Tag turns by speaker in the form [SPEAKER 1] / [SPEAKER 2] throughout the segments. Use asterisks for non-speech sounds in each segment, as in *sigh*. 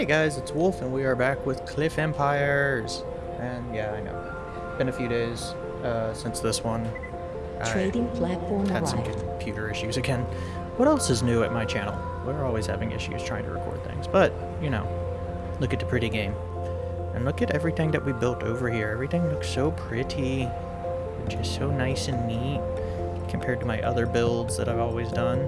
[SPEAKER 1] Hey guys, it's Wolf, and we are back with Cliff Empires. And yeah, I know. Been a few days uh, since this one.
[SPEAKER 2] Trading platform
[SPEAKER 1] had some
[SPEAKER 2] arrived.
[SPEAKER 1] computer issues again. What else is new at my channel? We're always having issues trying to record things, but you know, look at the pretty game, and look at everything that we built over here. Everything looks so pretty, just so nice and neat compared to my other builds that I've always done.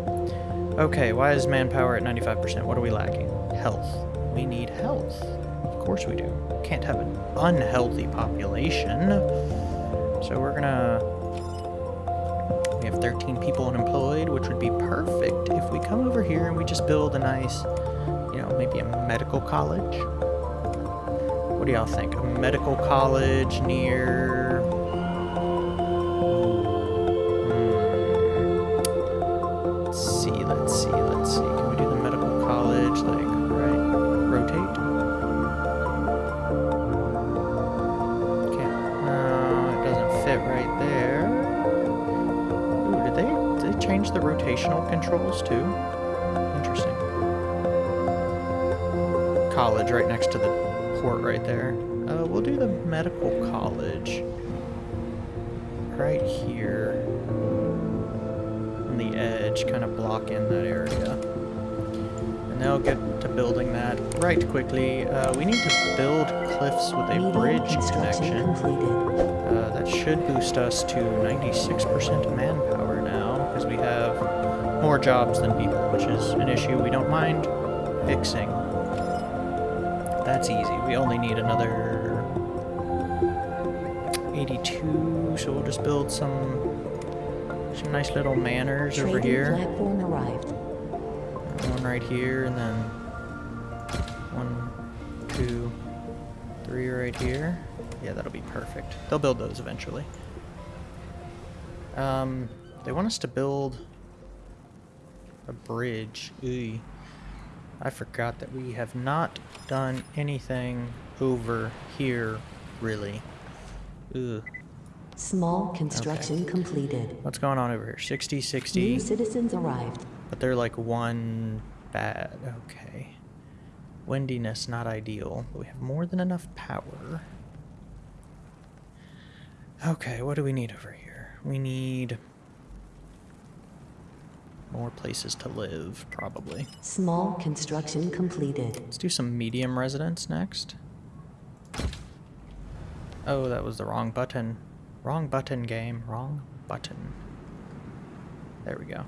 [SPEAKER 1] Okay, why is manpower at 95%? What are we lacking? Health. We need health. Of course we do. Can't have an unhealthy population. So we're gonna... We have 13 people unemployed, which would be perfect if we come over here and we just build a nice, you know, maybe a medical college. What do y'all think? A medical college near... Uh, we'll do the medical college. Right here on the edge, kind of block in that area. And they'll get to building that right quickly. Uh, we need to build cliffs with a bridge connection. Uh, that should boost us to 96% manpower now, because we have more jobs than people, which is an issue we don't mind fixing. That's easy. We only need another so we'll just build some some nice little manors over here.
[SPEAKER 2] platform arrived.
[SPEAKER 1] One right here, and then one, two, three right here. Yeah, that'll be perfect. They'll build those eventually. Um, they want us to build a bridge. Ooh. I forgot that we have not done anything over here, really. Ooh.
[SPEAKER 2] Small construction completed.
[SPEAKER 1] What's going on over here? 60, 60.
[SPEAKER 2] New citizens arrived.
[SPEAKER 1] But they're like one bad. Okay. Windiness not ideal, but we have more than enough power. Okay, what do we need over here? We need more places to live, probably.
[SPEAKER 2] Small construction completed.
[SPEAKER 1] Let's do some medium residence next. Oh, that was the wrong button. Wrong button, game. Wrong button. There we go.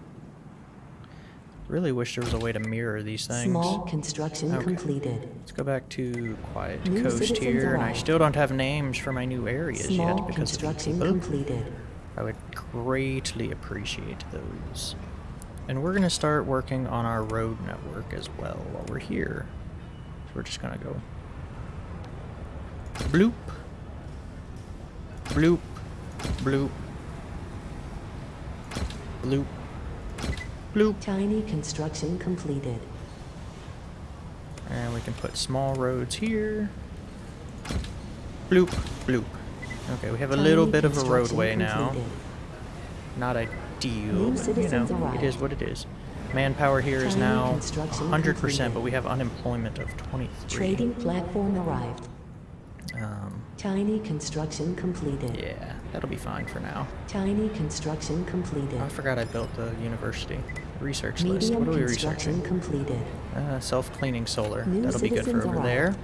[SPEAKER 1] Really wish there was a way to mirror these things.
[SPEAKER 2] Small construction
[SPEAKER 1] Okay.
[SPEAKER 2] completed.
[SPEAKER 1] Let's go back to Quiet
[SPEAKER 2] New
[SPEAKER 1] Coast here, and I still don't have names for my new areas
[SPEAKER 2] Small
[SPEAKER 1] yet because of the
[SPEAKER 2] construction completed.
[SPEAKER 1] I would greatly appreciate those. And we're going to start working on our road network as well while we're here. So we're just going to go bloop, bloop, bloop, bloop, bloop.
[SPEAKER 2] Tiny construction completed.
[SPEAKER 1] And we can put small roads here. Bloop, bloop. Okay, we have a
[SPEAKER 2] Tiny
[SPEAKER 1] little bit of a roadway now. Not ideal, but you know, it
[SPEAKER 2] arrived.
[SPEAKER 1] is what it is. Manpower here is
[SPEAKER 2] Tiny
[SPEAKER 1] now
[SPEAKER 2] construction
[SPEAKER 1] 100%,
[SPEAKER 2] completed.
[SPEAKER 1] but we have unemployment of 23.
[SPEAKER 2] Trading platform arrived.
[SPEAKER 1] Um,
[SPEAKER 2] Tiny construction completed.
[SPEAKER 1] yeah, that'll be fine for now.
[SPEAKER 2] Tiny construction completed.
[SPEAKER 1] I forgot I built the university research list.
[SPEAKER 2] Medium
[SPEAKER 1] What are we researching?
[SPEAKER 2] completed.
[SPEAKER 1] Uh, self-cleaning solar.
[SPEAKER 2] New
[SPEAKER 1] That'll be good for over there.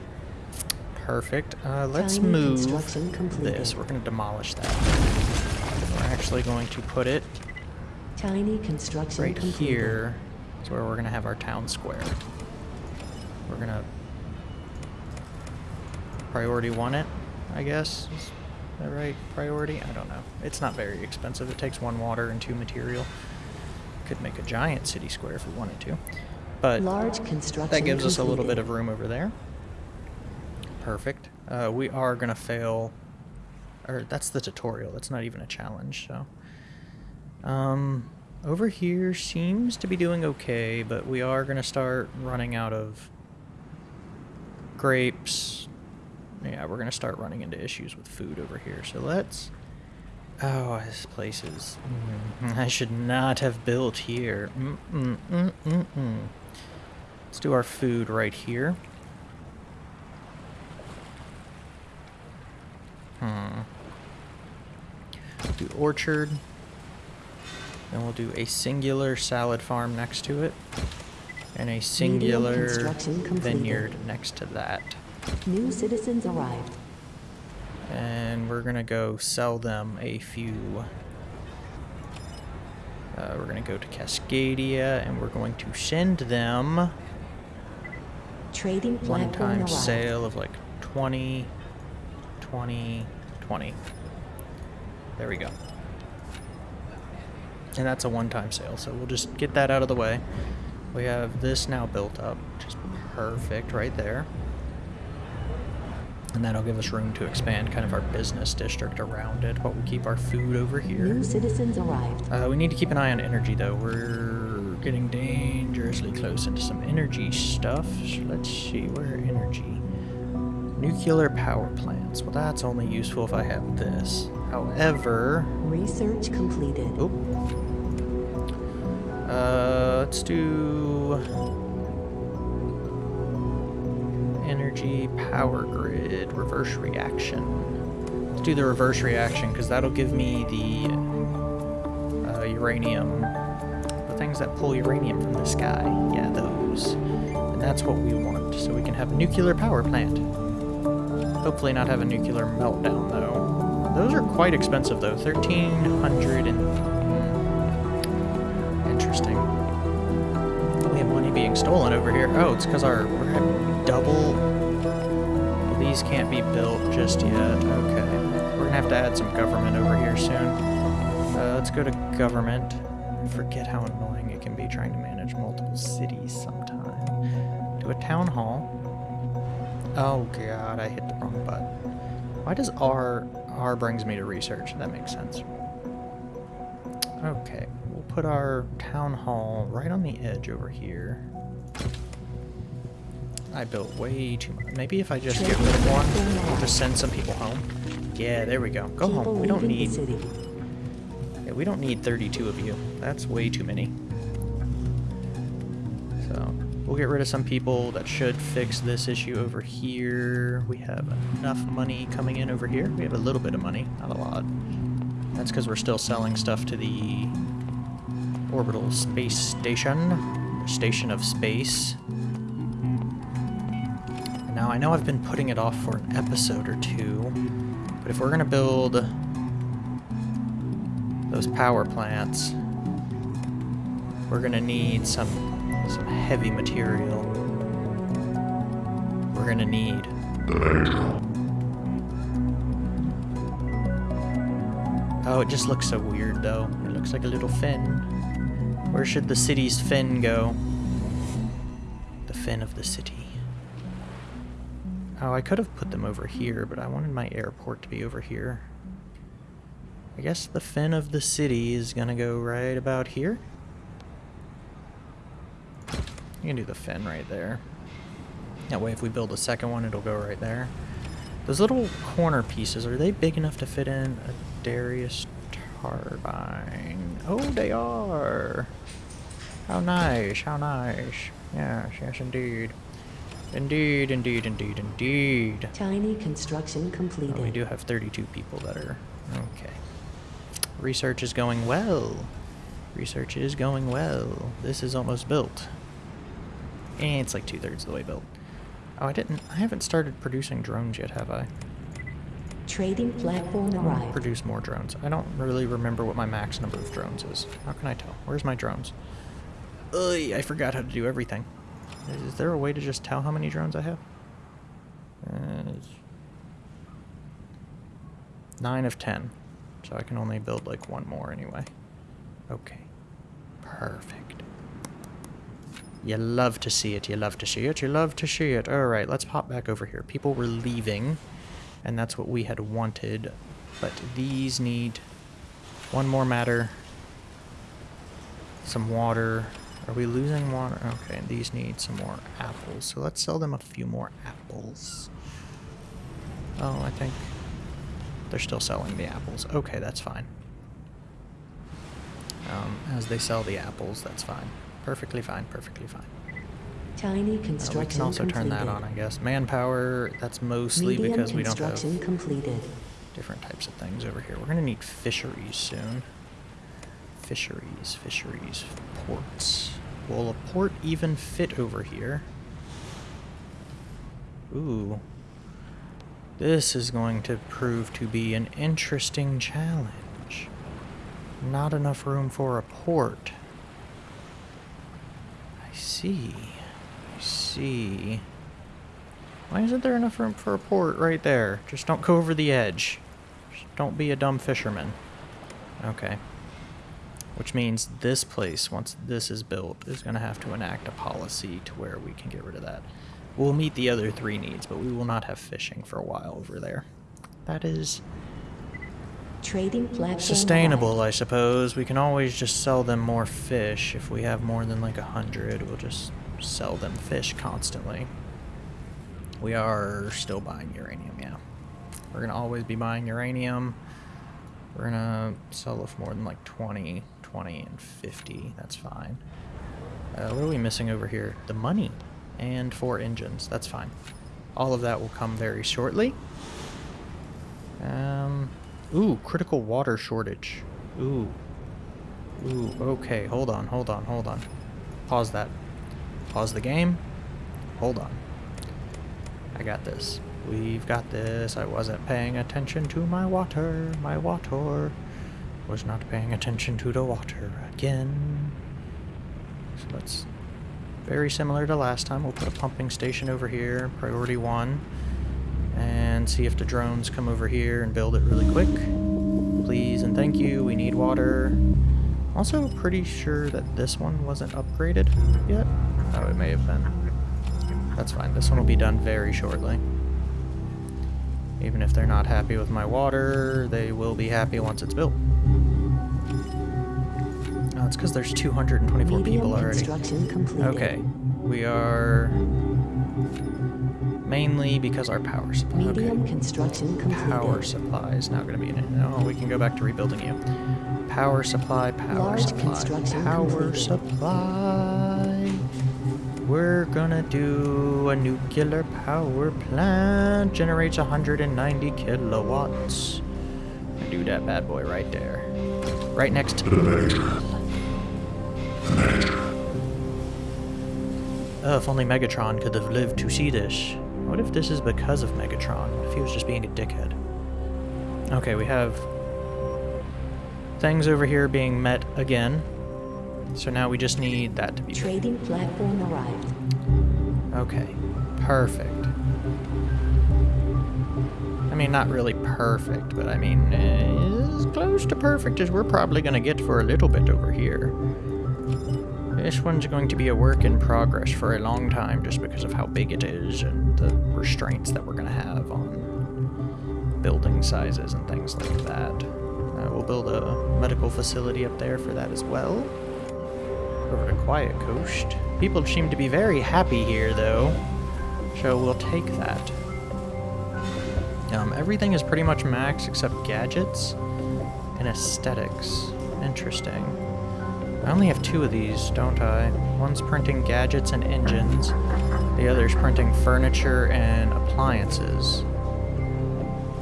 [SPEAKER 1] Perfect. Uh, let's
[SPEAKER 2] Tiny
[SPEAKER 1] move
[SPEAKER 2] completed.
[SPEAKER 1] this. We're going to demolish that. We're actually going to put it
[SPEAKER 2] Tiny construction
[SPEAKER 1] right
[SPEAKER 2] completed.
[SPEAKER 1] here. Is where we're going to have our town square. We're going to priority one it, I guess. That right? Priority? I don't know. It's not very expensive. It takes one water and two material. Could make a giant city square if we wanted to. But
[SPEAKER 2] Large construction
[SPEAKER 1] that gives us a little bit of room over there. Perfect. Uh, we are going to fail. Or that's the tutorial. That's not even a challenge, so. Um, over here seems to be doing okay, but we are going to start running out of grapes. Yeah, we're gonna start running into issues with food over here. So let's. Oh, this place is. Mm, I should not have built here. Mm, mm, mm, mm, mm. let's do our food right here. Hmm. Do orchard. Then we'll do a singular salad farm next to it. And a singular vineyard next to that.
[SPEAKER 2] New citizens arrived.
[SPEAKER 1] And we're gonna go sell them a few. Uh, we're gonna go to Cascadia and we're going to send them
[SPEAKER 2] Trading
[SPEAKER 1] one time sale of like 20, 20, 20. There we go. And that's a one-time sale, so we'll just get that out of the way. We have this now built up, which is perfect right there. And that'll give us room to expand kind of our business district around it, but we'll keep our food over here.
[SPEAKER 2] New citizens arrived.
[SPEAKER 1] Uh, we need to keep an eye on energy, though. We're getting dangerously close into some energy stuff. So let's see, where energy? Nuclear power plants. Well, that's only useful if I have this. However,
[SPEAKER 2] Research completed.
[SPEAKER 1] oh, uh, let's do energy power grid reverse reaction. Let's do the reverse reaction because that'll give me the uh, uranium, the things that pull uranium from the sky. Yeah, those. And that's what we want, so we can have a nuclear power plant. Hopefully not have a nuclear meltdown, though. Those are quite expensive, though. 1300 and... hmm, Interesting. We have money being stolen over here. Oh, it's because our... double... These can't be built just yet. Okay. We're gonna have to add some government over here soon. Uh, let's go to government. Forget how annoying it can be trying to manage multiple cities sometime. Do a town hall. Oh god, I hit the wrong button. Why does R... R brings me to research? That makes sense. Okay, we'll put our town hall right on the edge over here. I built way too much. Maybe if I just get rid of one, we'll just send some people home. Yeah, there we go. Go home. We don't need... Yeah, we don't need 32 of you. That's way too many. So, we'll get rid of some people. That should fix this issue over here. We have enough money coming in over here. We have a little bit of money, not a lot. That's because we're still selling stuff to the orbital space station. Station of space. I know I've been putting it off for an episode or two, but if we're going to build those power plants, we're gonna need some some heavy material. We're gonna need Oh, it just looks so weird though. It looks like a little fin. Where should the city's fin go? The fin of the city. Oh, I could have put them over here, but I wanted my airport to be over here. I guess the fin of the city is gonna go right about here. You can do the fin right there. That way if we build a second one, it'll go right there. Those little corner pieces, are they big enough to fit in a Darrieus turbine? Oh, they are! How nice, how nice. Yes, yes indeed. Indeed, indeed, indeed, indeed.
[SPEAKER 2] Tiny construction completed.
[SPEAKER 1] Oh, we do have 32 people that are... Okay. Research is going well. Research is going well. This is almost built. And it's like two-thirds of the way built. Oh, I didn't... I haven't started producing drones yet, have I?
[SPEAKER 2] Trading platform
[SPEAKER 1] I want to
[SPEAKER 2] arrived.
[SPEAKER 1] produce more drones. I don't really remember what my max number of drones is. How can I tell? Where's my drones? Ugh, I forgot how to do everything. Is there a way to just tell how many drones I have? Uh, nine of ten. So I can only build like one more anyway. Okay. Perfect. You love to see it, you love to see it, you love to see it. Alright, let's pop back over here. People were leaving, and that's what we had wanted. But these need one more matter. Some water. Are we losing water? Okay, these need some more apples. So let's sell them a few more apples. Oh, I think they're still selling the apples. Okay, that's fine. Um, as they sell the apples, that's fine. Perfectly fine, perfectly fine.
[SPEAKER 2] Tiny
[SPEAKER 1] Uh,
[SPEAKER 2] construction
[SPEAKER 1] we can also
[SPEAKER 2] completed.
[SPEAKER 1] turn that on, I guess. Manpower, that's mostly
[SPEAKER 2] Medium
[SPEAKER 1] because we don't have
[SPEAKER 2] completed.
[SPEAKER 1] different types of things over here. We're gonna need fisheries soon. Fisheries, fisheries, ports. Will a port even fit over here? Ooh. This is going to prove to be an interesting challenge. Not enough room for a port. I see. I see. Why isn't there enough room for a port right there? Just don't go over the edge. Just don't be a dumb fisherman. Okay. Which means this place, once this is built, is going to have to enact a policy to where we can get rid of that. We'll meet the other three needs, but we will not have fishing for a while over there. That is
[SPEAKER 2] Trading platform
[SPEAKER 1] sustainable. I suppose. We can always just sell them more fish. If we have more than like a hundred, we'll just sell them fish constantly. We are still buying uranium, yeah. We're gonna always be buying uranium. We're gonna sell if more than like 20, 20, and 50. That's fine. Uh, what are we missing over here? The money and four engines. That's fine. All of that will come very shortly. Um, ooh, critical water shortage. Ooh. Ooh, okay. Hold on, hold on, hold on. Pause that. Pause the game. Hold on. I got this. We've got this. I wasn't paying attention to my water. My water was not paying attention to the water again. So let's very similar to last time. We'll put a pumping station over here, priority one, and see if the drones come over here and build it really quick. Please and thank you. We need water. Also pretty sure that this one wasn't upgraded yet. Oh, it may have been. That's fine. This one will be done very shortly. Even if they're not happy with my water, they will be happy once it's built. It's because there's 224
[SPEAKER 2] Medium
[SPEAKER 1] people already. Okay, we are mainly because our power supply. Okay,
[SPEAKER 2] construction completed.
[SPEAKER 1] power supply is now going to be in it. Oh, we can go back to rebuilding you. Power supply, power
[SPEAKER 2] Large
[SPEAKER 1] supply, power
[SPEAKER 2] completed.
[SPEAKER 1] supply. We're gonna do a nuclear power plant. Generates 190 kilowatts. Do that bad boy right there. Right next to Oh, if only Megatron could have lived to see this. What if this is because of Megatron? What if he was just being a dickhead? Okay, we have things over here being met again. So now we just need that to be
[SPEAKER 2] Trading platform arrived.
[SPEAKER 1] Okay, perfect. I mean, not really perfect, but I mean, eh, as close to perfect as we're probably going to get for a little bit over here. This one's going to be a work in progress for a long time just because of how big it is and the restraints that we're going to have on building sizes and things like that. Uh, we'll build a medical facility up there for that as well over to Quiet Coast. People seem to be very happy here, though, so we'll take that. Um, everything is pretty much max except gadgets and aesthetics. Interesting. I only have two of these, don't I? One's printing gadgets and engines. The other's printing furniture and appliances.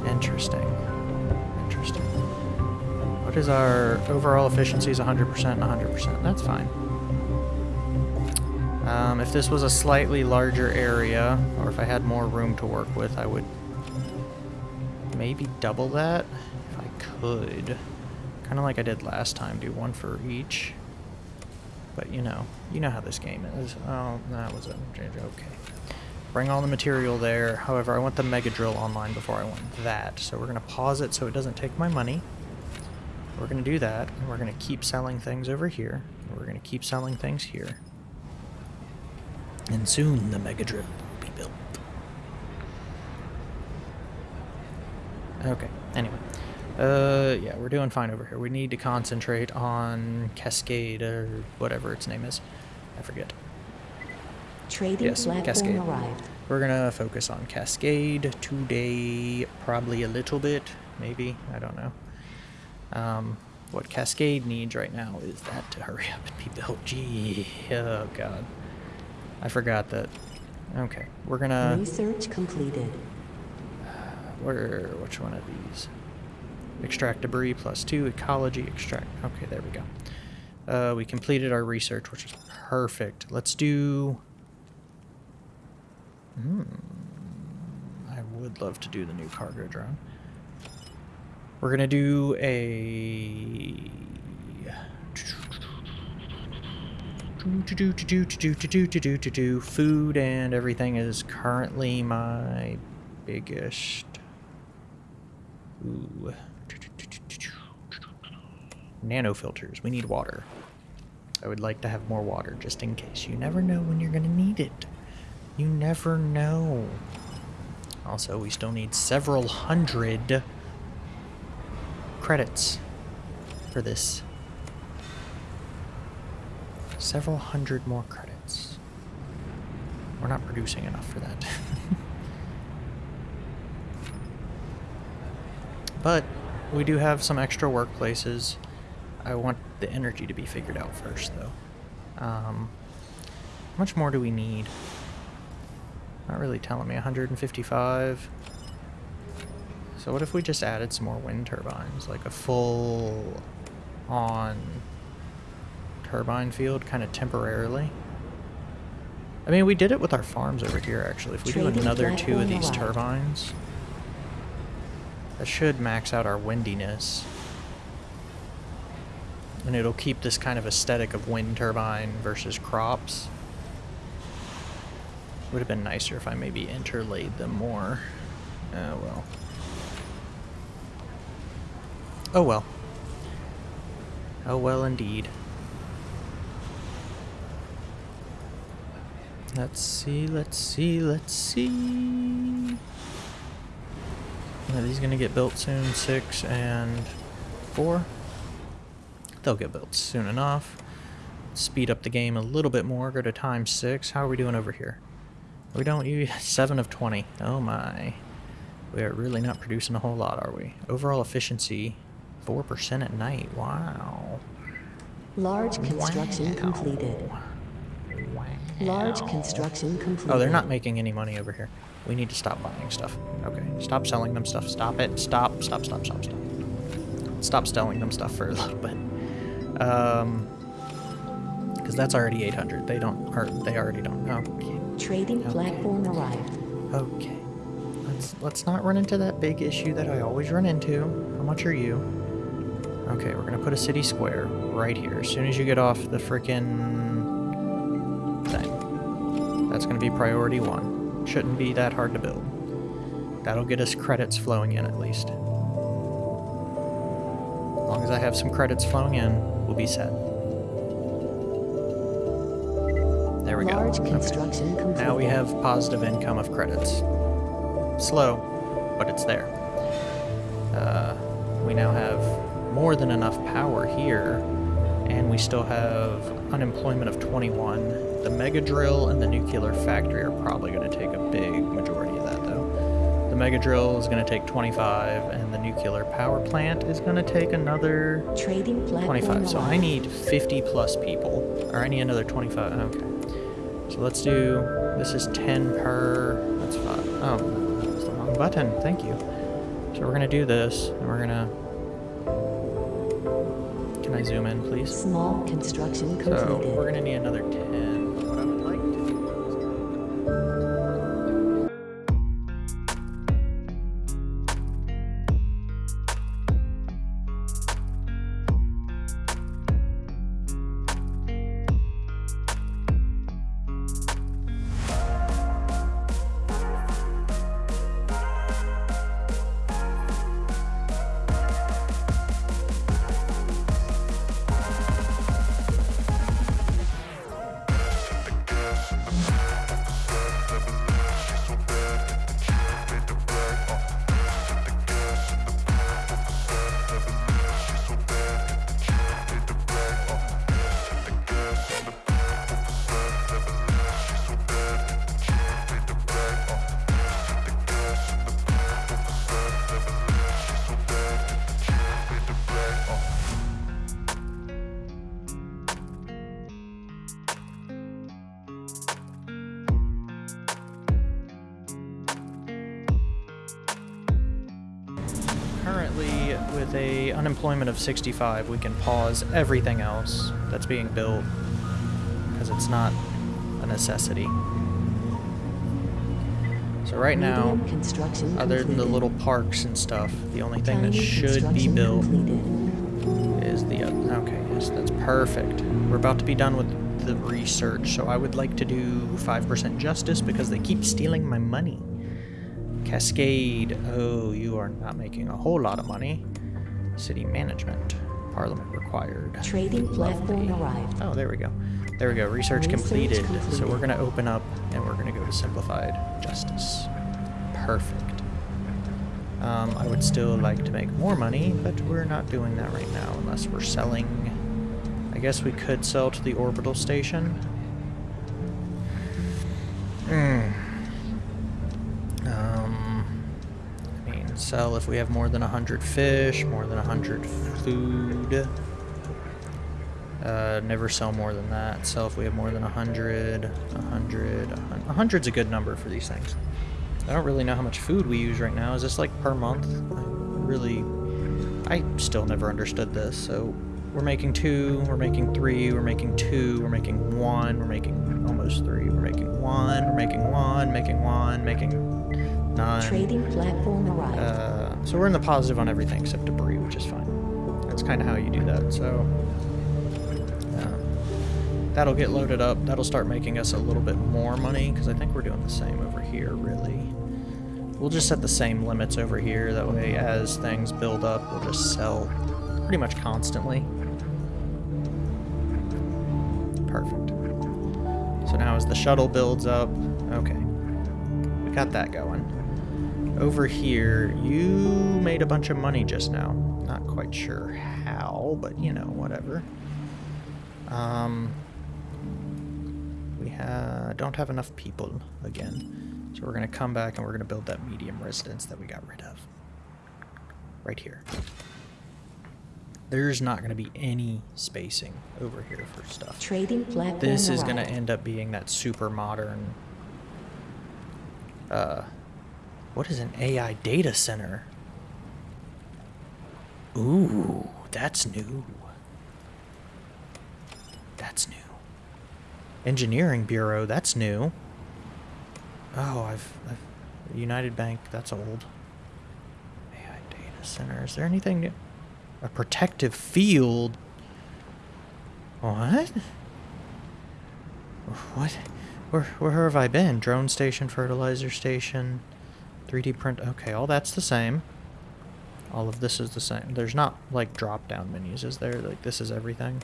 [SPEAKER 1] Interesting. Interesting. What is our overall efficiency is 100% and 100%. That's fine. Um, if this was a slightly larger area, or if I had more room to work with, I would maybe double that if I could. Kind of like I did last time, do one for each. But you know, you know how this game is. Oh, that was a okay. Bring all the material there. However, I want the Mega Drill online before I want that. So we're going to pause it so it doesn't take my money. We're going to do that, and we're going to keep selling things over here. We're going to keep selling things here. And soon the Mega Drill will be built. Okay, anyway. Uh, yeah, we're doing fine over here. We need to concentrate on Cascade, or whatever its name is. I forget.
[SPEAKER 2] Trading
[SPEAKER 1] Yes, Cascade.
[SPEAKER 2] arrived.
[SPEAKER 1] We're gonna focus on Cascade today, probably a little bit, maybe, I don't know. Um, what Cascade needs right now is that to hurry up and be built. Gee, oh god. I forgot that. Okay, we're gonna...
[SPEAKER 2] Research completed.
[SPEAKER 1] Where, which one of these? Extract debris plus two. Ecology extract. Okay, there we go. Uh, we completed our research, which is perfect. Let's do. Hmm. I would love to do the new cargo drone. We're gonna do a. Do do do do do do do do do do. Food and everything is currently my biggest. Ooh. Nano filters. We need water. I would like to have more water just in case. You never know when you're gonna need it. You never know. Also, we still need several hundred credits for this. Several hundred more credits. We're not producing enough for that. *laughs* but we do have some extra workplaces. I want the energy to be figured out first, though. Um, how much more do we need? Not really telling me. 155. So what if we just added some more wind turbines? Like a full on turbine field kind of temporarily? I mean, we did it with our farms over here, actually. If we do another two of these turbines, that should max out our windiness. And it'll keep this kind of aesthetic of wind turbine versus crops. Would have been nicer if I maybe interlaid them more. Oh well. Oh well. Oh well indeed. Let's see, let's see, let's see. Are these gonna get built soon? Six and four? They'll get built soon enough. Speed up the game a little bit more, go to times six. How are we doing over here? We don't use *laughs* seven of 20. Oh my. We are really not producing a whole lot, are we? Overall efficiency, 4% at night. Wow.
[SPEAKER 2] Large construction
[SPEAKER 1] Wow.
[SPEAKER 2] completed. Large construction completed.
[SPEAKER 1] Oh, they're not making any money over here. We need to stop buying stuff. Okay, stop selling them stuff. Stop it. Stop, stop, stop, stop, stop. Stop selling them stuff for a little bit. Um, because that's already 800. They don't, or they already don't. Okay.
[SPEAKER 2] Trading
[SPEAKER 1] Okay.
[SPEAKER 2] platform arrived.
[SPEAKER 1] Okay. Let's let's not run into that big issue that I always run into. How much are you? Okay, we're gonna put a city square right here. As soon as you get off the frickin' thing. That's gonna be priority one. Shouldn't be that hard to build. That'll get us credits flowing in at least. As long as I have some credits flowing in, we'll be set. There we
[SPEAKER 2] Large
[SPEAKER 1] go. Okay.
[SPEAKER 2] completed.
[SPEAKER 1] Now we have positive income of credits. Slow, but it's there. Uh, we now have more than enough power here, and we still have unemployment of 21. The mega drill and the nuclear factory are probably going to take a big majority of that. The mega drill is going to take 25, and the nuclear power plant is going to take another 25. So I need 50 plus people. Or I need another 25. Okay. So let's do. This is 10 per. That's five. Oh, it's the wrong button. Thank you. So we're gonna do this, and we're gonna. Can I zoom in, please?
[SPEAKER 2] Small construction completed.
[SPEAKER 1] So we're gonna need another 10. A unemployment of 65, we can pause everything else that's being built because it's not a necessity. So right now,
[SPEAKER 2] construction
[SPEAKER 1] other than the little parks and stuff, the only thing that should be built is the uh, okay yes that's perfect. We're about to be done with the research so i would like to do 5% justice because they keep stealing my money. Cascade oh you are not making a whole lot of money city management parliament required
[SPEAKER 2] Trading platform arrived.
[SPEAKER 1] oh there we go there we go research,
[SPEAKER 2] Research
[SPEAKER 1] completed. so we're going to open up and we're going to go to simplified justice perfect um, I would still like to make more money, but we're not doing that right now unless we're selling. I guess we could sell to the orbital station. Hmm. Sell if we have more than 100 fish, more than 100 food. Uh, never sell more than that. Sell if we have more than 100, 100, 100. 100's a good number for these things. I don't really know how much food we use right now. Is this like per month? I really, I still never understood this. So we're making two, we're making three, we're making two, we're making one, we're making almost three, we're making one, we're making one, making one, making nine.
[SPEAKER 2] Trading platform arrived.
[SPEAKER 1] Uh, so we're in the positive on everything except debris, which is fine. That's kind of how you do that. So um, that'll get loaded up. That'll start making us a little bit more money because I think we're doing the same over here, really. We'll just set the same limits over here. That way, as things build up, we'll just sell pretty much constantly. Perfect. So now as the shuttle builds up, okay, we got that going. Over here, you made a bunch of money just now. Not quite sure how, but you know, whatever. Um, we ha don't have enough people again. So we're going to come back and we're going to build that medium residence that we got rid of. Right here. There's not going to be any spacing over here for stuff.
[SPEAKER 2] Trading platform
[SPEAKER 1] This is going to end up being that super modern. Uh, what is an AI data center? Ooh, that's new. That's new. Engineering Bureau, that's new. Oh, I've, I've United Bank, that's old. AI data center. Is there anything new? A protective field. What? What? Where, where have I been? Drone station, fertilizer station, 3D print. Okay, all that's the same. All of this is the same. There's not like drop down menus, is there? Like this is everything.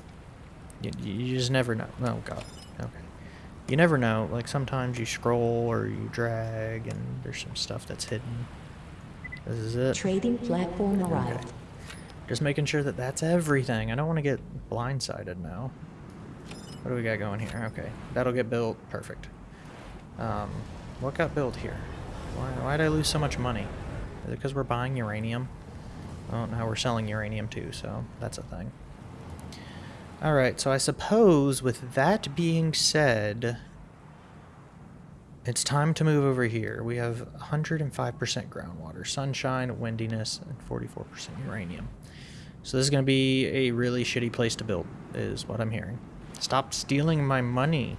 [SPEAKER 1] You, you just never know. Oh god. Okay. You never know. Like sometimes you scroll or you drag, and there's some stuff that's hidden. This is it.
[SPEAKER 2] Trading platform
[SPEAKER 1] Okay.
[SPEAKER 2] arrived.
[SPEAKER 1] Just making sure that that's everything. I don't want to get blindsided now. What do we got going here? Okay, that'll get built. Perfect. Um, what got built here? Why, why'd I lose so much money? Is it because we're buying uranium? Oh, now we're selling uranium too, so that's a thing. Alright, so I suppose with that being said, it's time to move over here. We have 105% groundwater, sunshine, windiness, and 44% uranium. So this is going to be a really shitty place to build, is what I'm hearing. Stop stealing my money.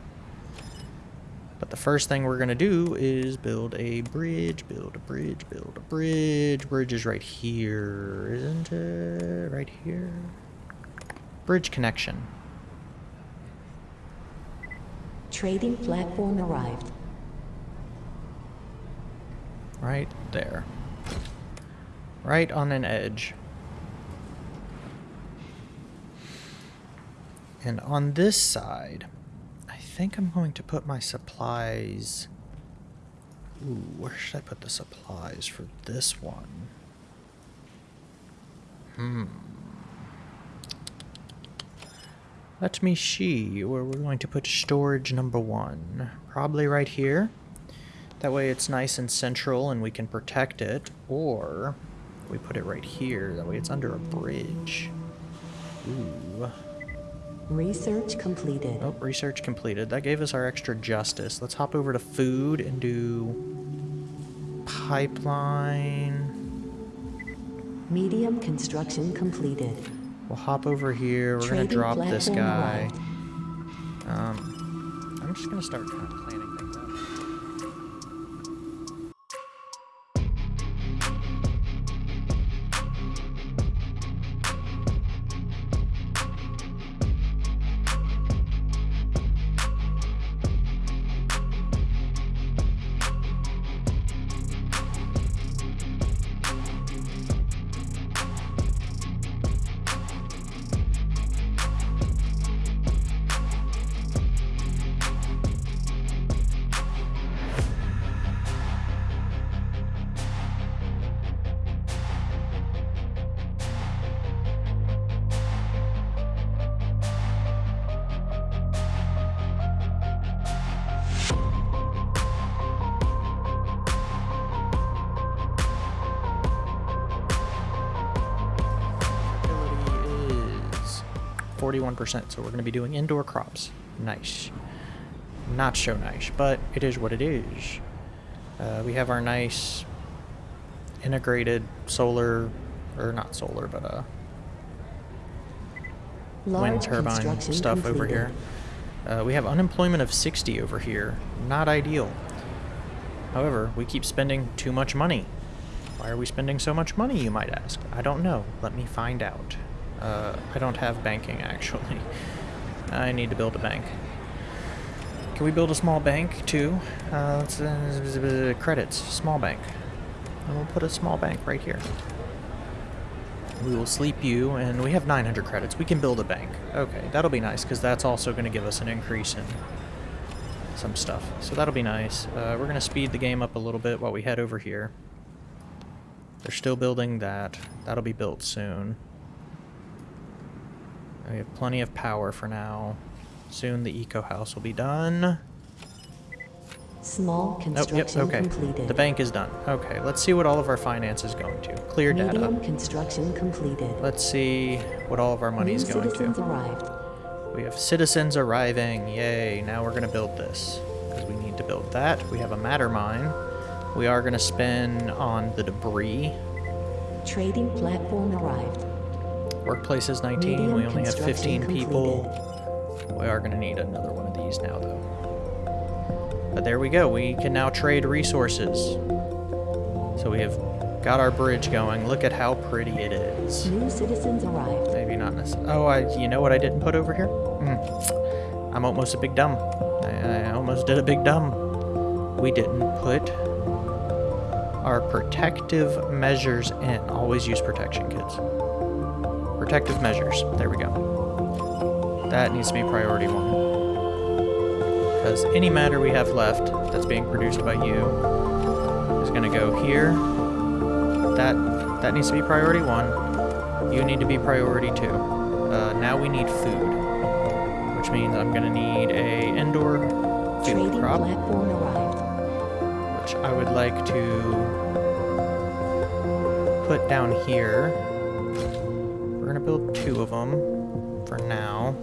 [SPEAKER 1] But the first thing we're going to do is build a bridge, build a bridge, build a bridge. Bridge is right here, isn't it? Right here. Bridge connection.
[SPEAKER 2] Trading platform arrived.
[SPEAKER 1] Right there. Right on an edge. And on this side, think I'm going to put my supplies... Ooh, where should I put the supplies for this one? Hmm. Let me see where we're going to put storage number one. Probably right here. That way it's nice and central and we can protect it. Or we put it right here. That way it's under a bridge. Ooh.
[SPEAKER 2] Research completed.
[SPEAKER 1] Oh, research completed. That gave us our extra justice. Let's hop over to food and do pipeline.
[SPEAKER 2] Medium construction completed.
[SPEAKER 1] We'll hop over here. We're gonna drop this guy. Um, I'm just gonna start 41%, so we're going to be doing indoor crops. Nice. Not so nice, but it is what it is. Uh, we have our nice integrated solar, or not solar, but uh, wind turbine stuff over here. Uh, we have unemployment of 60 over here. Not ideal. However, we keep spending too much money. Why are we spending so much money, you might ask? I don't know. Let me find out. Uh, I don't have banking, actually. *laughs* I need to build a bank. Can we build a small bank, too? Uh, uh, credits, small bank. And we'll put a small bank right here. We will sleep you, and we have 900 credits. We can build a bank. Okay, that'll be nice, because that's also going to give us an increase in some stuff. So that'll be nice. Uh, we're going to speed the game up a little bit while we head over here. They're still building that. That'll be built soon. We have plenty of power for now. Soon the eco house will be done.
[SPEAKER 2] Small
[SPEAKER 1] Nope, yep,
[SPEAKER 2] construction
[SPEAKER 1] okay.
[SPEAKER 2] completed.
[SPEAKER 1] The bank is done. Okay, let's see what all of our finance is going to. Clear data.
[SPEAKER 2] Medium construction completed.
[SPEAKER 1] Let's see what all of our money
[SPEAKER 2] New
[SPEAKER 1] is going
[SPEAKER 2] citizens
[SPEAKER 1] to.
[SPEAKER 2] arrived.
[SPEAKER 1] We have citizens arriving. Yay. Now we're going to build this. Because we need to build that. We have a matter mine. We are going to spend on the debris.
[SPEAKER 2] Trading platform arrived.
[SPEAKER 1] Workplace is 19.
[SPEAKER 2] Medium
[SPEAKER 1] we only have
[SPEAKER 2] construction
[SPEAKER 1] 15 people. We are going to need another one of these now, though. But there we go. We can now trade resources. So we have got our bridge going. Look at how pretty it is.
[SPEAKER 2] New citizens arrived.
[SPEAKER 1] Maybe not necessarily. Oh, I. You know what I didn't put over here? Mm. I'm almost a big dumb. I, I almost did a big dumb. We didn't put our protective measures in. Always use protection, kids. Protective measures. There we go. That needs to be priority one. Because any matter we have left that's being produced by you is going to go here. That that needs to be priority one. You need to be priority two. Uh, now we need food, which means I'm gonna need a indoor food
[SPEAKER 2] Trading
[SPEAKER 1] crop, which I would like to put down here. Of them for now.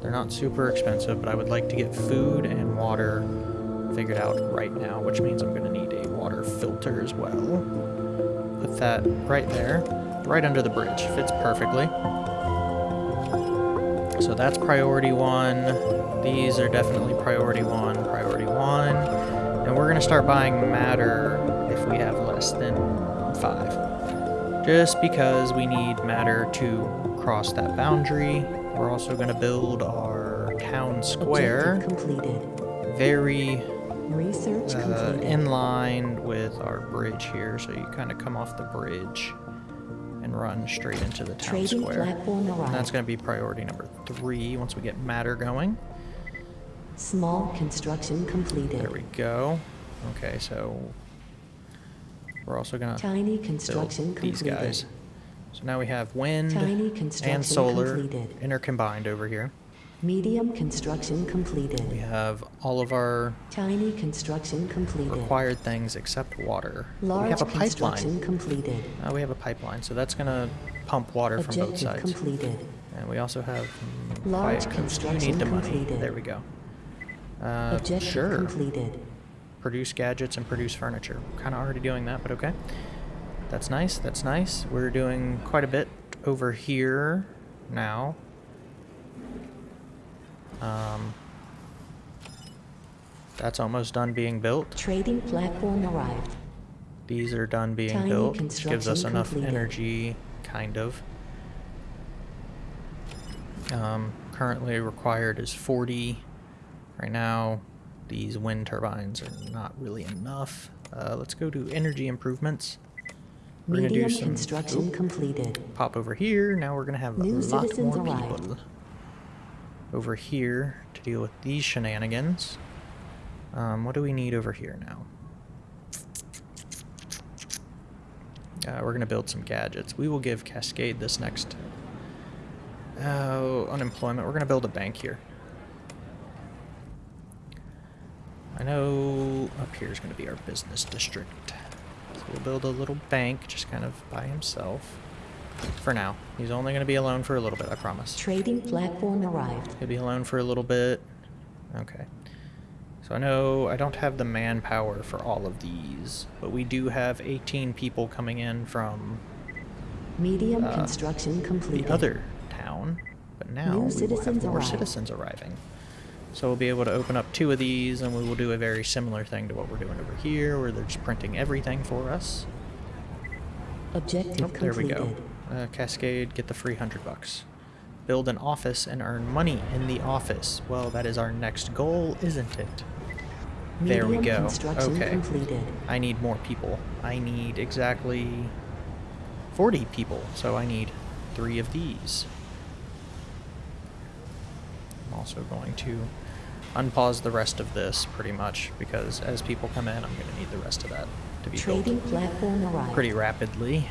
[SPEAKER 1] They're not super expensive, but I would like to get food and water figured out right now, which means I'm gonna need a water filter as well. Put that right there, right under the bridge. Fits perfectly. So that's priority one. These are definitely priority one, priority one. And we're gonna start buying matter if we have less than five. Just because we need matter to cross that boundary. We're also gonna build our town square
[SPEAKER 2] Objective completed.
[SPEAKER 1] very
[SPEAKER 2] Research
[SPEAKER 1] uh, in line with our bridge here. So you kind of come off the bridge and run straight into the town
[SPEAKER 2] Trading
[SPEAKER 1] square.
[SPEAKER 2] platform
[SPEAKER 1] And that's going to be priority number three once we get matter going.
[SPEAKER 2] Small construction completed.
[SPEAKER 1] There we go. Okay, so we're also going to
[SPEAKER 2] Tiny
[SPEAKER 1] build
[SPEAKER 2] construction
[SPEAKER 1] these
[SPEAKER 2] completed.
[SPEAKER 1] guys. So now we have wind and solar
[SPEAKER 2] completed.
[SPEAKER 1] intercombined over here.
[SPEAKER 2] Medium construction completed.
[SPEAKER 1] We have all of our
[SPEAKER 2] Tiny construction completed.
[SPEAKER 1] required things except water. we have a pipeline.
[SPEAKER 2] completed.
[SPEAKER 1] Uh, we have a pipeline, so that's going to pump water from both sides.
[SPEAKER 2] completed.
[SPEAKER 1] And we also have mm,
[SPEAKER 2] Large. Construction
[SPEAKER 1] need the money.
[SPEAKER 2] completed.
[SPEAKER 1] There we go. Uh,
[SPEAKER 2] Objective
[SPEAKER 1] sure.
[SPEAKER 2] completed.
[SPEAKER 1] Produce gadgets and produce furniture. Kind of already doing that, but okay. That's nice, that's nice. We're doing quite a bit over here now. Um, that's almost done being built.
[SPEAKER 2] Trading platform arrived.
[SPEAKER 1] These are done being
[SPEAKER 2] Tiny
[SPEAKER 1] built. Gives us enough
[SPEAKER 2] completed.
[SPEAKER 1] energy, kind of. Um, currently required is 40. Right now, these wind turbines are not really enough. Uh, let's go to energy improvements. We're gonna do some
[SPEAKER 2] construction
[SPEAKER 1] oop,
[SPEAKER 2] completed.
[SPEAKER 1] pop over here. Now we're gonna have
[SPEAKER 2] New
[SPEAKER 1] a lot more
[SPEAKER 2] arrived.
[SPEAKER 1] people over here to deal with these shenanigans. Um, what do we need over here now? Uh, we're gonna build some gadgets. We will give Cascade this next. Oh, unemployment. We're gonna build a bank here. I know up here is gonna be our business district. We'll build a little bank, just kind of by himself. For now. He's only gonna be alone for a little bit, I promise.
[SPEAKER 2] Trading platform arrived.
[SPEAKER 1] He'll be alone for a little bit. Okay. So I know I don't have the manpower for all of these, but we do have 18 people coming in from
[SPEAKER 2] Medium
[SPEAKER 1] Uh,
[SPEAKER 2] construction completed.
[SPEAKER 1] the other town. But now
[SPEAKER 2] New
[SPEAKER 1] we will have more citizens arriving. So we'll be able to open up two of these, and we will do a very similar thing to what we're doing over here, where they're just printing everything for us.
[SPEAKER 2] Objective
[SPEAKER 1] Oh, there we go. Uh, Cascade, get the free hundred bucks. Build an office and earn money in the office. Well, that is our next goal, isn't it? There we go. Okay.
[SPEAKER 2] completed.
[SPEAKER 1] I need more people. I need exactly 40 people, so I need three of these. I'm also going to unpause the rest of this pretty much because as people come in, I'm going to need the rest of that to be
[SPEAKER 2] Trading platform arrived.
[SPEAKER 1] pretty rapidly.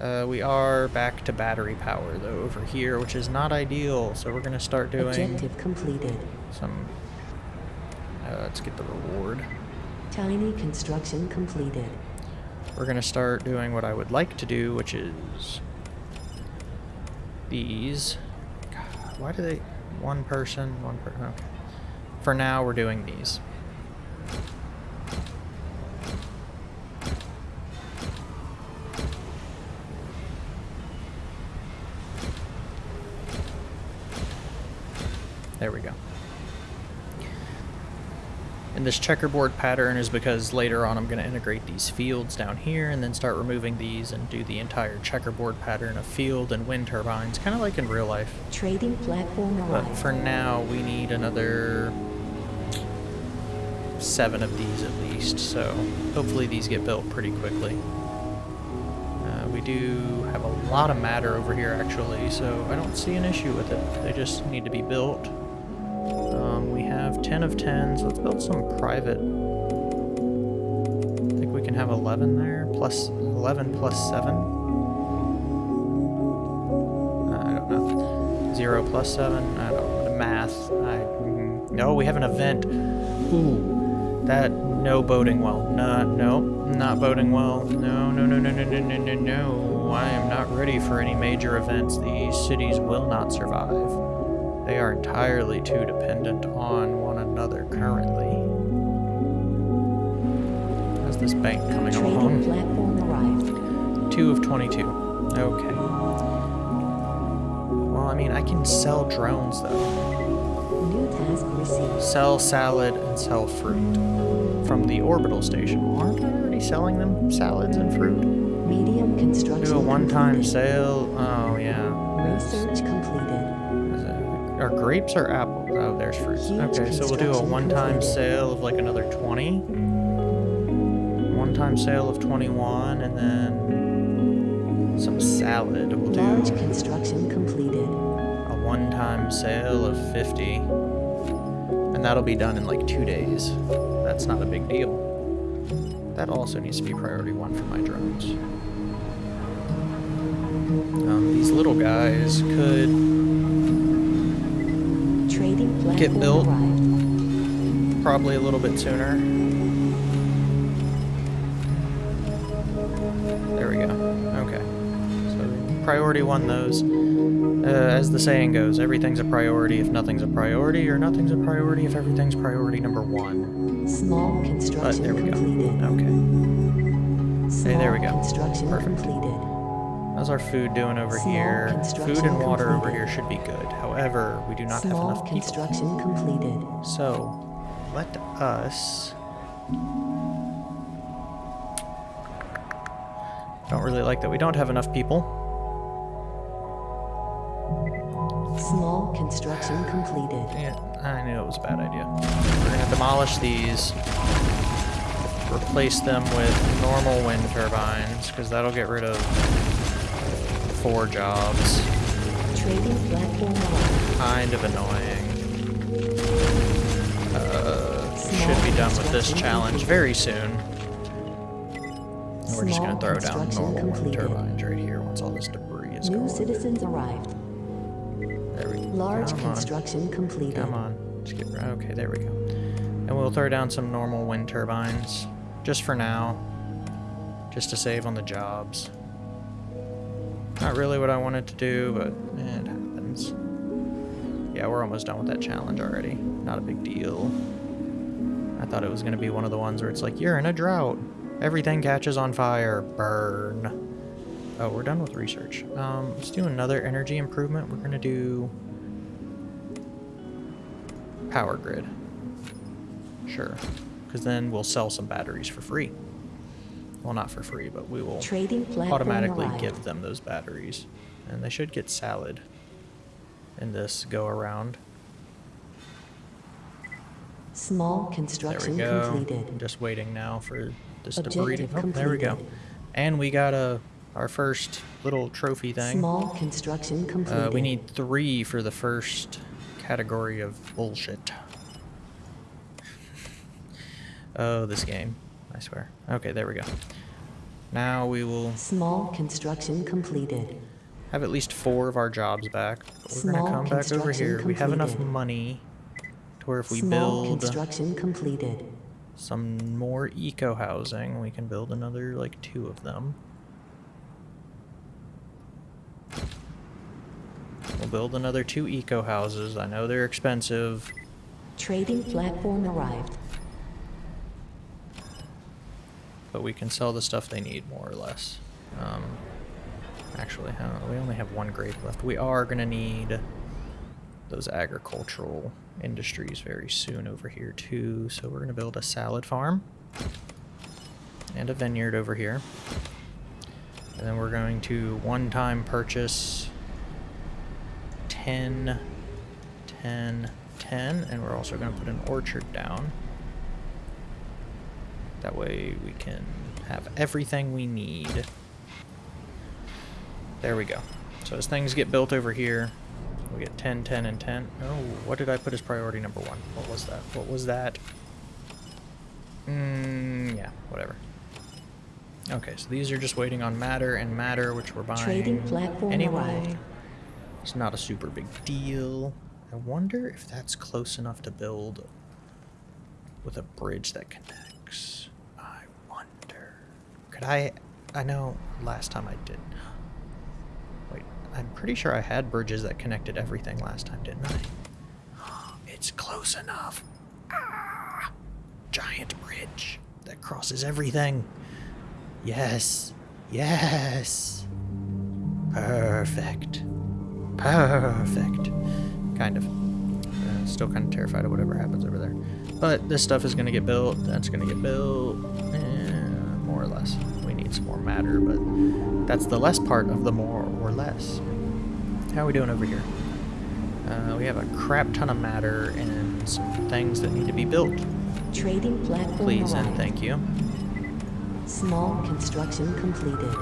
[SPEAKER 1] Uh, we are back to battery power though over here, which is not ideal. So we're gonna start doing
[SPEAKER 2] Objective completed.
[SPEAKER 1] some. Uh, let's get the reward.
[SPEAKER 2] Tiny construction completed.
[SPEAKER 1] We're gonna start doing what I would like to do, which is these. Why do they? One person, one person. Okay. For now, we're doing these. And this checkerboard pattern is because later on I'm going to integrate these fields down here and then start removing these and do the entire checkerboard pattern of field and wind turbines, kind of like in real life.
[SPEAKER 2] Trading platform
[SPEAKER 1] But for now, we need another seven of these at least, so hopefully these get built pretty quickly. Uh, we do have a lot of matter over here actually, so I don't see an issue with it. They just need to be built. Um, we 10 of 10s. Let's build some private. I think we can have 11 there, plus 11 plus 7. Uh, I don't know. 0 plus 7? I don't know. Math. I, mm, no, we have an event. Ooh, that, no boating well. No, no, not boating well. No, no, no, no, no, no, no, no, no. I am not ready for any major events. These cities will not survive. They are entirely too dependent on one another currently. How's this bank coming
[SPEAKER 2] Trading
[SPEAKER 1] along?
[SPEAKER 2] platform arrived.
[SPEAKER 1] 2 of 22. Okay. Well, I mean, I can sell drones, though.
[SPEAKER 2] New task received.
[SPEAKER 1] Sell salad and sell fruit from the orbital station. Aren't I already selling them salads and fruit?
[SPEAKER 2] Medium construction
[SPEAKER 1] Do a one-time sale. Oh, yeah.
[SPEAKER 2] Research
[SPEAKER 1] grapes or apples? Oh, there's fruits. Okay, so we'll do a one-time sale of like another 20. One-time sale of 21, and then some salad. We'll do
[SPEAKER 2] Large construction completed.
[SPEAKER 1] a one-time sale of 50. And that'll be done in like two days. That's not a big deal. That also needs to be priority one for my drones. Um, these little guys could Get built. probably a little bit sooner. There we go. Okay. So priority one those. Uh, as the saying goes, everything's a priority if nothing's a priority, or nothing's a priority if everything's priority number one.
[SPEAKER 2] Small construction But
[SPEAKER 1] there we go.
[SPEAKER 2] completed.
[SPEAKER 1] Okay.
[SPEAKER 2] Small
[SPEAKER 1] there we go.
[SPEAKER 2] Construction
[SPEAKER 1] Perfect.
[SPEAKER 2] completed.
[SPEAKER 1] How's our food doing over
[SPEAKER 2] Small
[SPEAKER 1] here? Food and water over here should be good. However, we do not
[SPEAKER 2] Small
[SPEAKER 1] have enough people.
[SPEAKER 2] construction completed.
[SPEAKER 1] So, let us... Don't really like that we don't have enough people.
[SPEAKER 2] Small construction completed.
[SPEAKER 1] Yeah, I knew it was a bad idea. We're gonna demolish these. Replace them with normal wind turbines, because that'll get rid of four jobs. Kind of annoying. Uh, should be done with this challenge very soon. And we're just gonna throw down normal wind turbines right here once all this debris is
[SPEAKER 2] New
[SPEAKER 1] gone.
[SPEAKER 2] citizens arrived.
[SPEAKER 1] There we go.
[SPEAKER 2] Large
[SPEAKER 1] Come on.
[SPEAKER 2] construction completed.
[SPEAKER 1] Come on. Just get, okay, there we go. And we'll throw down some normal wind turbines. Just for now. Just to save on the jobs. Not really what I wanted to do, but eh, it happens. Yeah, we're almost done with that challenge already. Not a big deal. I thought it was going to be one of the ones where it's like, you're in a drought. Everything catches on fire. Burn. Oh, we're done with research. Um, let's do another energy improvement. We're going to do power grid. Sure. Because then we'll sell some batteries for free. Well, not for free, but we will
[SPEAKER 2] Trading
[SPEAKER 1] automatically give them those batteries. And they should get salad in this go around.
[SPEAKER 2] Small construction
[SPEAKER 1] There we go. I'm just waiting now for this debris to... Oh, there we go. And we got a our first little trophy thing.
[SPEAKER 2] Small construction completed.
[SPEAKER 1] Uh, we need three for the first category of bullshit. *laughs* oh, this game. I swear. Okay, there we go. Now we will
[SPEAKER 2] Small construction completed.
[SPEAKER 1] have at least four of our jobs back. But we're
[SPEAKER 2] Small
[SPEAKER 1] gonna come back over here. We have enough money to where if we
[SPEAKER 2] Small
[SPEAKER 1] build
[SPEAKER 2] construction completed.
[SPEAKER 1] some more eco housing, we can build another like two of them. We'll build another two eco houses. I know they're expensive.
[SPEAKER 2] Trading platform arrived.
[SPEAKER 1] But we can sell the stuff they need more or less. Um, actually, we only have one grade left. We are going to need those agricultural industries very soon over here too. So we're going to build a salad farm and a vineyard over here. And then we're going to one-time purchase 10, 10, 10, and we're also going to put an orchard down. That way we can have everything we need. There we go. So as things get built over here, we get 10, 10, and 10. Oh, what did I put as priority number one? What was that? What was that? Mm, yeah, whatever. Okay, so these are just waiting on matter and matter, which we're buying
[SPEAKER 2] Trading platform
[SPEAKER 1] anyway. It's not a super big deal. I wonder if that's close enough to build with a bridge that connects. I I? I know last time I did. Wait, I'm pretty sure I had bridges that connected everything last time, didn't I? *gasps* It's close enough. Ah, giant bridge that crosses everything. Yes. Yes. Perfect. Perfect. Kind of. Uh, still kind of terrified of whatever happens over there. But this stuff is going to get built. That's going to get built. Eh, more or less. More matter, but that's the less part of the more or less. How are we doing over here? Uh, we have a crap ton of matter and some things that need to be built.
[SPEAKER 2] Trading platform
[SPEAKER 1] Please
[SPEAKER 2] arrived.
[SPEAKER 1] and thank you.
[SPEAKER 2] Small construction completed.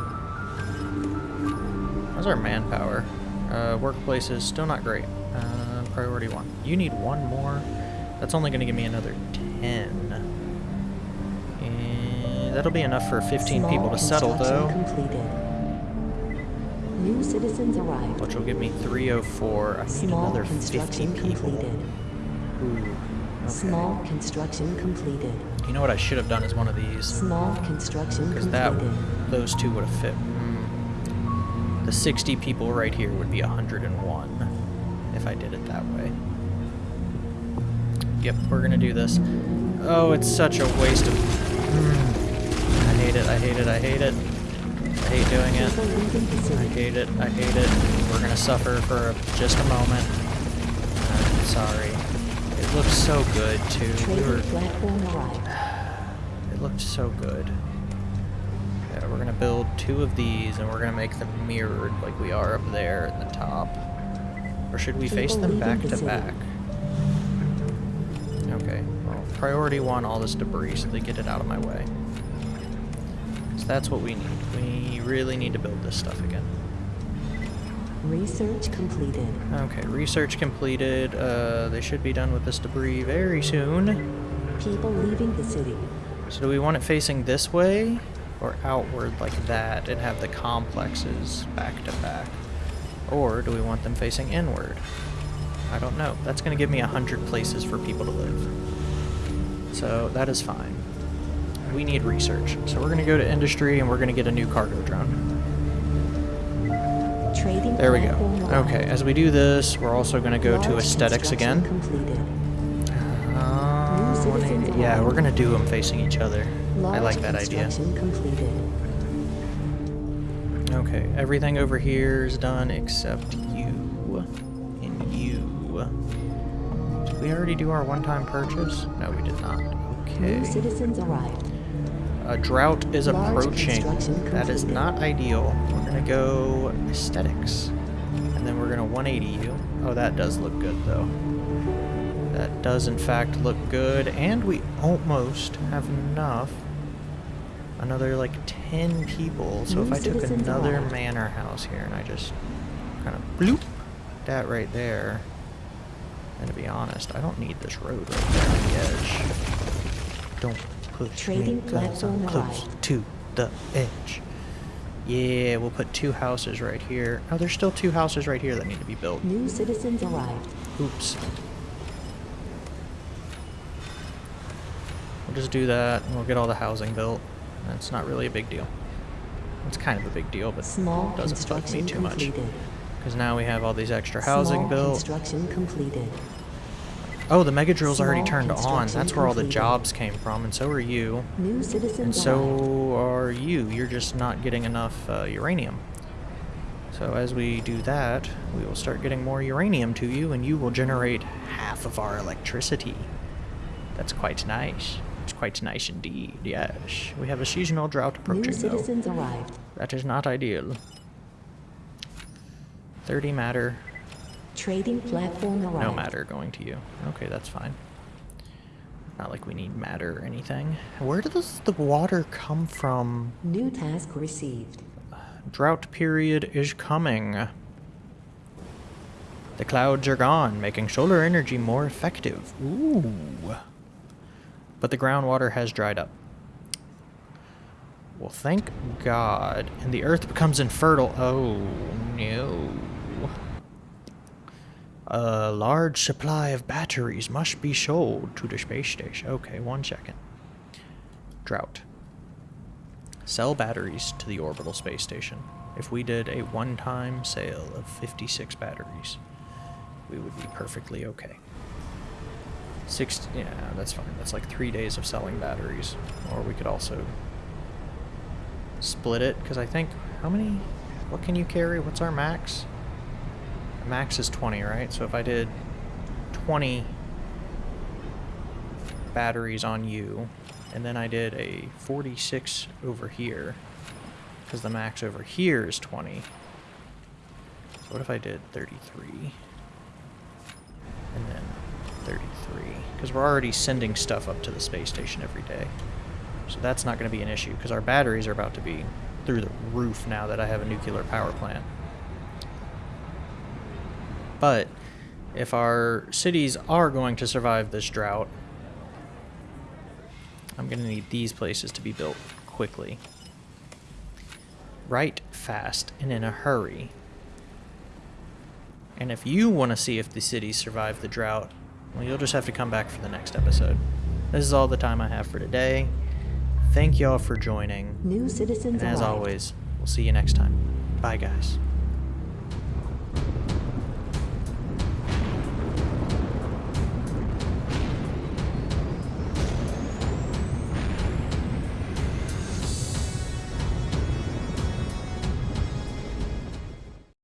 [SPEAKER 1] How's our manpower? Uh, workplaces, still not great. Uh, priority one. You need one more. That's only going to give me another 10. That'll be enough for 15
[SPEAKER 2] Small
[SPEAKER 1] people to settle, though.
[SPEAKER 2] completed. New citizens arrived.
[SPEAKER 1] Which will give me 304. I need
[SPEAKER 2] Small
[SPEAKER 1] another 50
[SPEAKER 2] construction
[SPEAKER 1] people.
[SPEAKER 2] completed.
[SPEAKER 1] Ooh. Okay.
[SPEAKER 2] Small construction completed.
[SPEAKER 1] You know what I should have done is one of these.
[SPEAKER 2] Small construction
[SPEAKER 1] Because that, those two would have fit. Mm. The 60 people right here would be 101 if I did it that way. Yep, we're gonna do this. Oh, it's such a waste of... Mm. I hate it, I hate it, I hate it. I hate doing it.
[SPEAKER 2] People leaving the
[SPEAKER 1] I hate it, I hate it. We're gonna suffer for just a moment. I'm sorry. It looks so good too. We were, it looked so good. Yeah, we're gonna build two of these and we're gonna make them mirrored like we are up there at the top. Or should we face them back to back? Okay, well, priority one, all this debris so they get it out of my way. That's what we need. We really need to build this stuff again.
[SPEAKER 2] Research completed.
[SPEAKER 1] Okay, research completed. Uh, they should be done with this debris very soon.
[SPEAKER 2] People leaving the city.
[SPEAKER 1] So do we want it facing this way or outward like that and have the complexes back to back? Or do we want them facing inward? I don't know. That's going to give me a hundred places for people to live. So that is fine. We need research. So we're going to go to industry and we're going to get a new cargo drone.
[SPEAKER 2] Trading
[SPEAKER 1] There we go. Okay, as we do this, we're also going to go to aesthetics again. Uh,
[SPEAKER 2] New citizens
[SPEAKER 1] 180 yeah, we're gonna do them facing each other. I like that idea. Okay, everything over here is done except you and you. Did we already do our one-time purchase? No, we did not. Okay.
[SPEAKER 2] New
[SPEAKER 1] Okay.
[SPEAKER 2] citizens arrived.
[SPEAKER 1] A drought is
[SPEAKER 2] Large
[SPEAKER 1] approaching. That is not ideal. We're gonna go aesthetics, and then we're gonna 180 you. Oh, that does look good though. That does in fact look good, and we almost have enough. Another like 10 people. So if I took another manor house here and I just kind of bloop that right there. And to be honest, I don't need this road right there on the edge. Don't push
[SPEAKER 2] Trading
[SPEAKER 1] me 'cause I'm
[SPEAKER 2] platform
[SPEAKER 1] close to the edge. Yeah, we'll put two houses right here. Oh, there's still two houses right here that need to be built.
[SPEAKER 2] New citizens arrived.
[SPEAKER 1] Oops. We'll just do that and we'll get all the housing built. That's not really a big deal. It's kind of a big deal, but
[SPEAKER 2] Small
[SPEAKER 1] it doesn't bug me too much. Because now we have all these extra housing
[SPEAKER 2] Small
[SPEAKER 1] built.
[SPEAKER 2] construction completed.
[SPEAKER 1] Oh, the mega drill's already turned on. That's where all the jobs came from, and so are you.
[SPEAKER 2] New citizens
[SPEAKER 1] And so are you. You're just not getting enough uh, uranium. So as we do that, we will start getting more uranium to you, and you will generate half of our electricity. That's quite nice. It's quite nice indeed, yes. We have a seasonal drought
[SPEAKER 2] New
[SPEAKER 1] approaching, though.
[SPEAKER 2] citizens arrived.
[SPEAKER 1] That is not ideal. 30 matter,
[SPEAKER 2] Trading platform arrived.
[SPEAKER 1] no matter going to you. Okay, that's fine. Not like we need matter or anything. Where does the water come from?
[SPEAKER 2] New task received.
[SPEAKER 1] Drought period is coming. The clouds are gone, making solar energy more effective. Ooh. But the groundwater has dried up. Well, thank God. And the earth becomes infertile. Oh, no. A large supply of batteries must be sold to the space station. Okay, one second. Drought. Sell batteries to the orbital space station. If we did a one-time sale of 56 batteries, we would be perfectly okay. Six, yeah, that's fine. That's like three days of selling batteries. Or we could also split it, because I think, how many, what can you carry? What's our max? Max is 20, right? So if I did 20 batteries on you, and then I did a 46 over here, because the max over here is 20. So what if I did 33? And then 33. Because we're already sending stuff up to the space station every day. So that's not going to be an issue, because our batteries are about to be through the roof now that I have a nuclear power plant. But if our cities are going to survive this drought, I'm going to need these places to be built quickly. Right fast and in a hurry. And if you want to see if the cities survive the drought, well, you'll just have to come back for the next episode. This is all the time I have for today. Thank y'all for joining.
[SPEAKER 2] New citizens
[SPEAKER 1] And as
[SPEAKER 2] arrived.
[SPEAKER 1] always, we'll see you next time. Bye, guys.